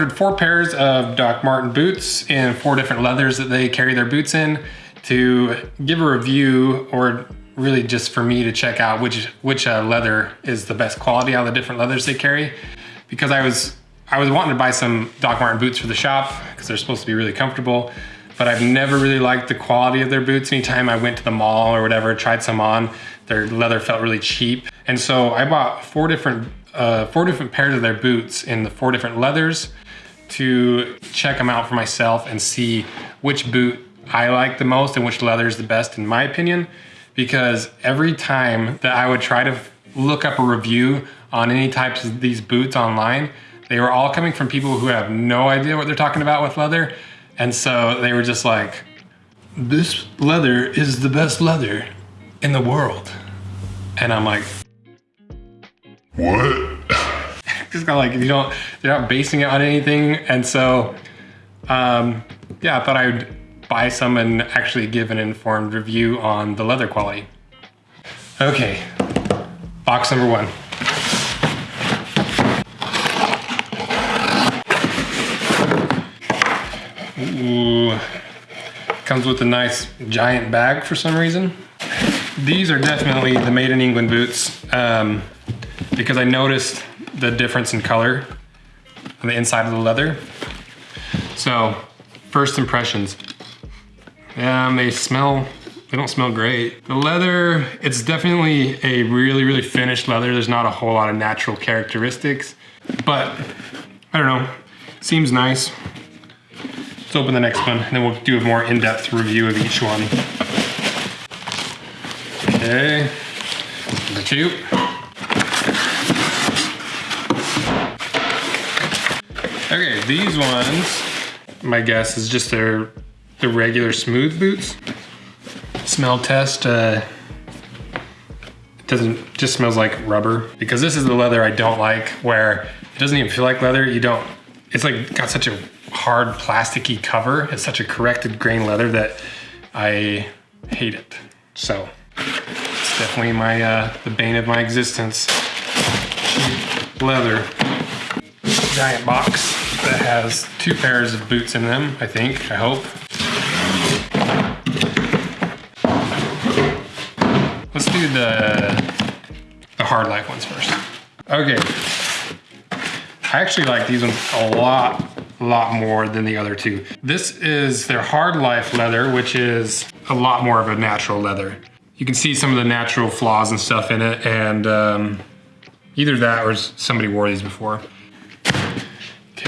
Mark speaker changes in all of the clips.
Speaker 1: ordered four pairs of Doc Martens boots in four different leathers that they carry their boots in to give a review or really just for me to check out which which uh, leather is the best quality out of the different leathers they carry. Because I was I was wanting to buy some Doc Martens boots for the shop because they're supposed to be really comfortable but I've never really liked the quality of their boots. Anytime I went to the mall or whatever tried some on their leather felt really cheap. And so I bought four different uh, four different pairs of their boots in the four different leathers to check them out for myself and see which boot I like the most and which leather is the best in my opinion because every time that I would try to look up a review on any types of these boots online, they were all coming from people who have no idea what they're talking about with leather. And so they were just like, this leather is the best leather in the world. And I'm like,
Speaker 2: what?
Speaker 1: just kind of like, you don't, they're not basing it on anything. And so, um, yeah, I thought I would buy some and actually give an informed review on the leather quality. Okay, box number one. Ooh, comes with a nice giant bag for some reason. These are definitely the made in England boots um, because I noticed the difference in color on the inside of the leather. So, first impressions. Um, they smell, they don't smell great. The leather, it's definitely a really, really finished leather. There's not a whole lot of natural characteristics, but I don't know, seems nice. Let's open the next one and then we'll do a more in-depth review of each one. Okay, number two. Okay, these ones, my guess is just their the regular smooth boots. Smell test, uh, it doesn't, just smells like rubber because this is the leather I don't like where it doesn't even feel like leather. You don't, it's like got such a hard plasticky cover. It's such a corrected grain leather that I hate it. So it's definitely my, uh, the bane of my existence. Cheap leather giant box that has two pairs of boots in them, I think, I hope. Let's do the, the hard life ones first. Okay. I actually like these ones a lot, a lot more than the other two. This is their hard life leather, which is a lot more of a natural leather. You can see some of the natural flaws and stuff in it, and um, either that or somebody wore these before.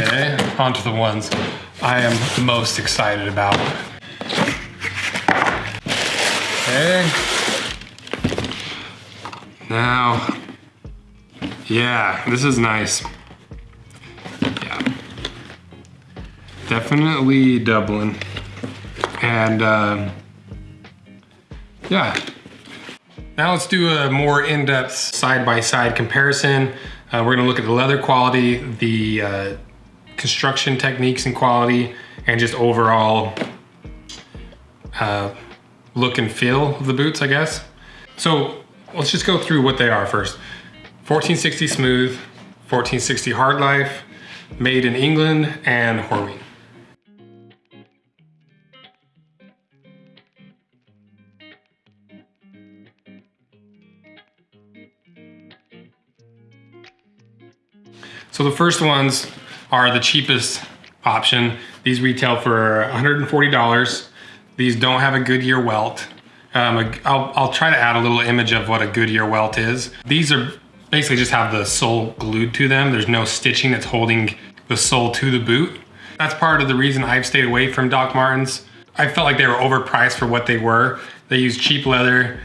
Speaker 1: Okay, on to the ones I am most excited about. Okay. Now, yeah, this is nice. Yeah. Definitely Dublin. And um, yeah. Now let's do a more in-depth side-by-side comparison. Uh, we're gonna look at the leather quality, the uh, construction techniques and quality, and just overall uh, look and feel of the boots, I guess. So let's just go through what they are first. 1460 Smooth, 1460 Hard Life, made in England, and Horween. So the first ones are the cheapest option. These retail for $140. These don't have a Goodyear welt. Um, I'll, I'll try to add a little image of what a Goodyear welt is. These are basically just have the sole glued to them. There's no stitching that's holding the sole to the boot. That's part of the reason I've stayed away from Doc Martens. I felt like they were overpriced for what they were. They use cheap leather.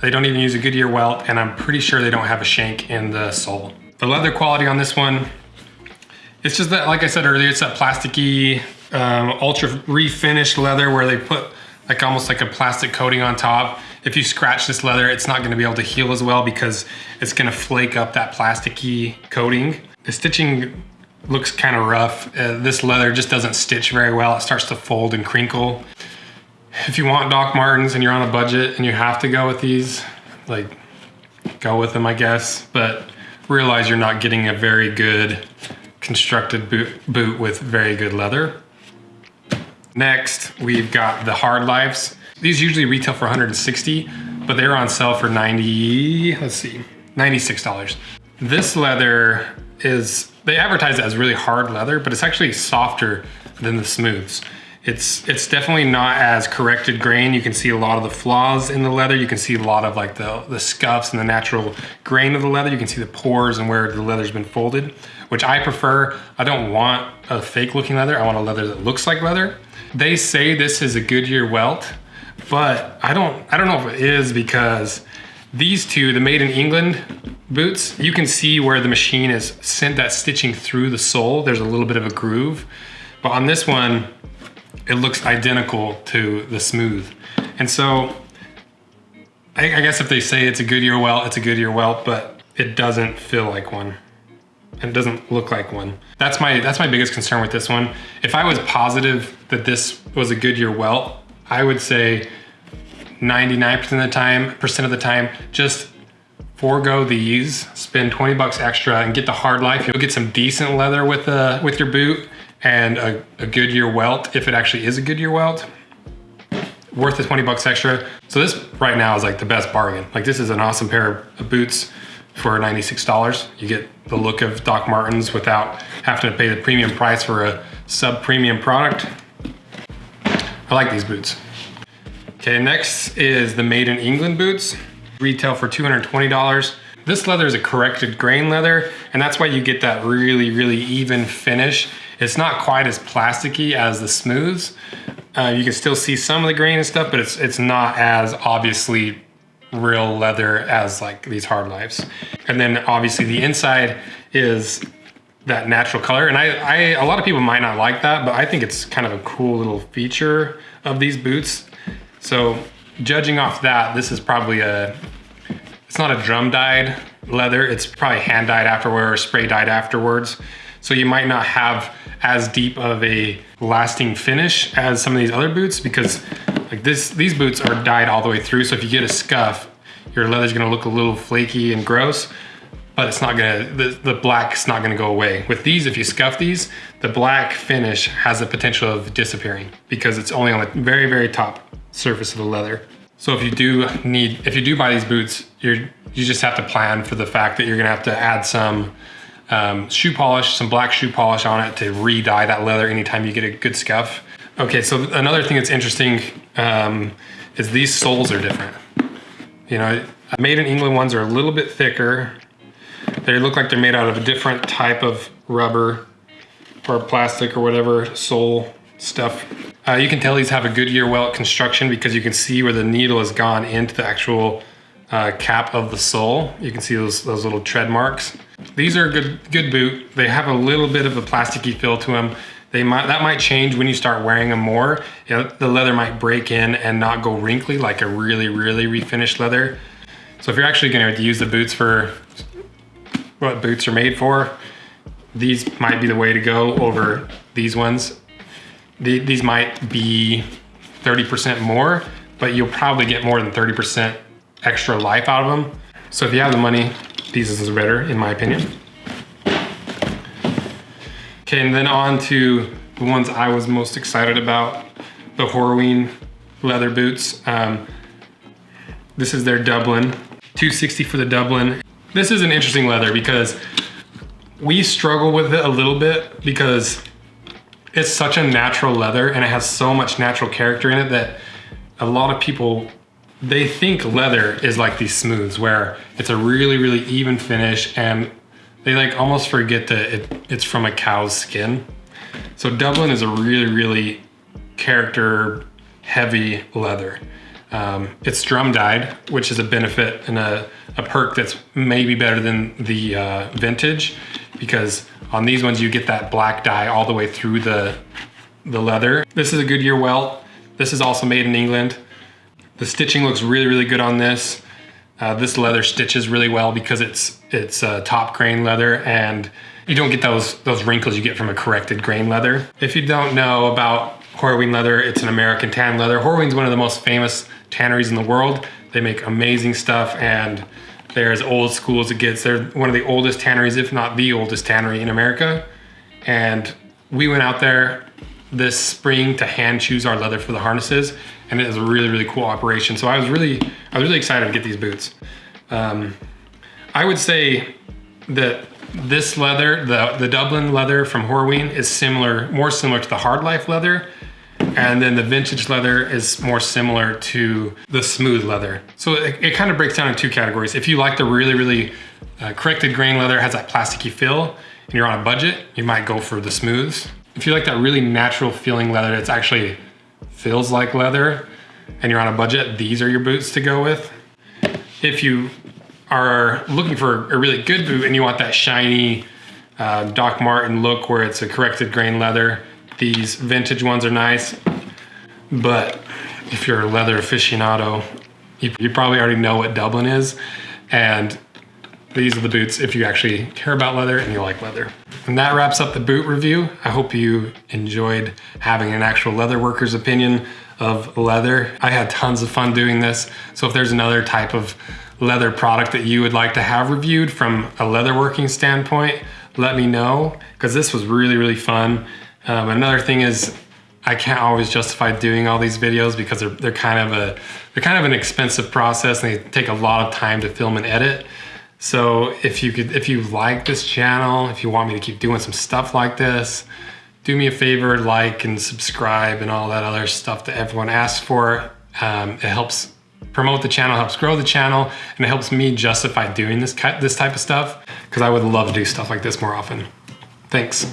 Speaker 1: They don't even use a Goodyear welt, and I'm pretty sure they don't have a shank in the sole. The leather quality on this one, it's just that, like I said earlier, it's that plasticky, um, ultra refinished leather where they put like almost like a plastic coating on top. If you scratch this leather, it's not gonna be able to heal as well because it's gonna flake up that plasticky coating. The stitching looks kind of rough. Uh, this leather just doesn't stitch very well. It starts to fold and crinkle. If you want Doc Martens and you're on a budget and you have to go with these, like go with them, I guess. But realize you're not getting a very good constructed boot, boot with very good leather. Next, we've got the hard lives. These usually retail for 160, but they're on sale for 90, let's see, $96. This leather is, they advertise it as really hard leather, but it's actually softer than the smooths. It's, it's definitely not as corrected grain. You can see a lot of the flaws in the leather. You can see a lot of like the, the scuffs and the natural grain of the leather. You can see the pores and where the leather's been folded, which I prefer. I don't want a fake looking leather. I want a leather that looks like leather. They say this is a Goodyear welt, but I don't, I don't know if it is because these two, the made in England boots, you can see where the machine has sent that stitching through the sole. There's a little bit of a groove. But on this one, it looks identical to the smooth. And so I, I guess if they say it's a Goodyear welt, it's a Goodyear welt, but it doesn't feel like one. It doesn't look like one. That's my that's my biggest concern with this one. If I was positive that this was a Goodyear welt, I would say 99% of the time, percent of the time, just forego these, spend 20 bucks extra and get the hard life. You'll get some decent leather with the with your boot and a, a Goodyear welt, if it actually is a Goodyear welt, worth the 20 bucks extra. So this right now is like the best bargain. Like this is an awesome pair of boots for $96. You get the look of Doc Martens without having to pay the premium price for a sub-premium product. I like these boots. Okay, next is the Made in England boots. Retail for $220. This leather is a corrected grain leather, and that's why you get that really, really even finish. It's not quite as plasticky as the smooths. Uh, you can still see some of the grain and stuff, but it's it's not as obviously real leather as like these hard lives. And then obviously the inside is that natural color. And I, I, a lot of people might not like that, but I think it's kind of a cool little feature of these boots. So judging off that, this is probably a, it's not a drum dyed leather. It's probably hand dyed afterward or spray dyed afterwards. So you might not have as deep of a lasting finish as some of these other boots because like this, these boots are dyed all the way through. So if you get a scuff, your leather's gonna look a little flaky and gross, but it's not gonna, the, the black's not gonna go away. With these, if you scuff these, the black finish has the potential of disappearing because it's only on the very, very top surface of the leather. So if you do need, if you do buy these boots, you're, you just have to plan for the fact that you're gonna have to add some um, shoe polish, some black shoe polish on it to re-dye that leather anytime you get a good scuff. Okay, so another thing that's interesting um, is these soles are different. You know, made in England ones are a little bit thicker. They look like they're made out of a different type of rubber or plastic or whatever sole stuff. Uh, you can tell these have a Goodyear welt construction because you can see where the needle has gone into the actual uh, cap of the sole. You can see those, those little tread marks. These are a good, good boot. They have a little bit of a plasticky feel to them. They might, that might change when you start wearing them more. You know, the leather might break in and not go wrinkly like a really, really refinished leather. So if you're actually gonna use the boots for what boots are made for, these might be the way to go over these ones. The, these might be 30% more, but you'll probably get more than 30% extra life out of them. So if you have the money, these is better in my opinion. Okay, and then on to the ones I was most excited about, the Horween leather boots. Um, this is their Dublin, 260 for the Dublin. This is an interesting leather because we struggle with it a little bit because it's such a natural leather and it has so much natural character in it that a lot of people they think leather is like these smooths where it's a really, really even finish and they like almost forget that it, it's from a cow's skin. So Dublin is a really, really character heavy leather. Um, it's drum dyed, which is a benefit and a, a perk that's maybe better than the uh, vintage because on these ones you get that black dye all the way through the, the leather. This is a Goodyear welt. This is also made in England. The stitching looks really, really good on this. Uh, this leather stitches really well because it's it's uh, top grain leather and you don't get those those wrinkles you get from a corrected grain leather. If you don't know about Horween leather, it's an American tan leather. Horween's one of the most famous tanneries in the world. They make amazing stuff and they're as old school as it gets. They're one of the oldest tanneries, if not the oldest tannery in America. And we went out there this spring to hand choose our leather for the harnesses, and it is a really, really cool operation. So I was really, I was really excited to get these boots. Um, I would say that this leather, the, the Dublin leather from Horween is similar, more similar to the hard life leather. And then the vintage leather is more similar to the smooth leather. So it, it kind of breaks down in two categories. If you like the really, really uh, corrected grain leather, has that plasticky feel, and you're on a budget, you might go for the smooths. If you like that really natural feeling leather, it's actually feels like leather, and you're on a budget, these are your boots to go with. If you are looking for a really good boot and you want that shiny uh, Doc Martens look where it's a corrected grain leather, these vintage ones are nice. But if you're a leather aficionado, you, you probably already know what Dublin is. And these are the boots if you actually care about leather and you like leather. And that wraps up the boot review. I hope you enjoyed having an actual leather worker's opinion of leather. I had tons of fun doing this. So if there's another type of leather product that you would like to have reviewed from a leatherworking standpoint, let me know because this was really, really fun. Um, another thing is I can't always justify doing all these videos because they're, they're kind of a they're kind of an expensive process and they take a lot of time to film and edit. So if you could if you like this channel, if you want me to keep doing some stuff like this, do me a favor, like and subscribe and all that other stuff that everyone asks for. Um, it helps promote the channel, helps grow the channel, and it helps me justify doing this, this type of stuff because I would love to do stuff like this more often. Thanks.